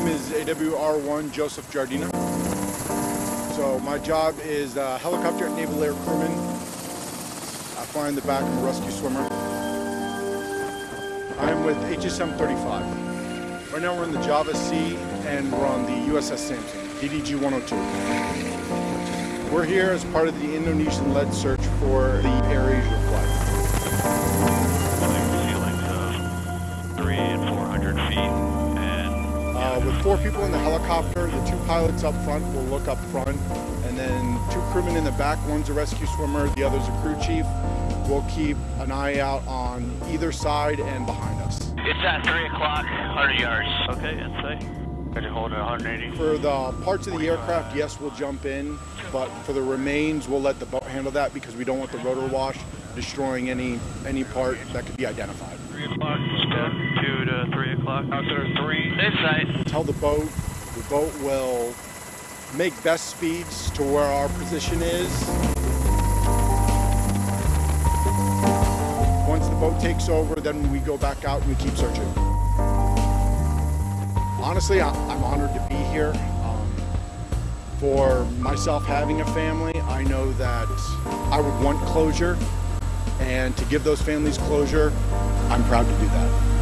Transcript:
name is AWR1 Joseph Jardina. So my job is uh, helicopter naval air crewman. I fly in the back, I'm a rescue swimmer. I'm with HSM 35. Right now we're in the Java Sea and we're on the USS Sampson, DDG 102. We're here as part of the Indonesian-led search for the AirAsia flight. Uh, with four people in the helicopter, the two pilots up front will look up front, and then two crewmen in the back. One's a rescue swimmer, the other's a crew chief. We'll keep an eye out on either side and behind us. It's at 3 o'clock, 100 yards. okay, insight. Could you hold it 180? For the parts of the aircraft, yes, we'll jump in, but for the remains, we'll let the boat handle that because we don't want the rotor wash destroying any any part that could be identified. 3 o'clock, two to 3 o'clock. Out there, 3. Insight. Tell the boat, the boat will make best speeds to where our position is. Once the boat takes over, then we go back out and we keep searching. Honestly, I- I'm honored to be here. Um, for myself having a family, I know that I would want closure, and to give those families closure, I'm proud to do that.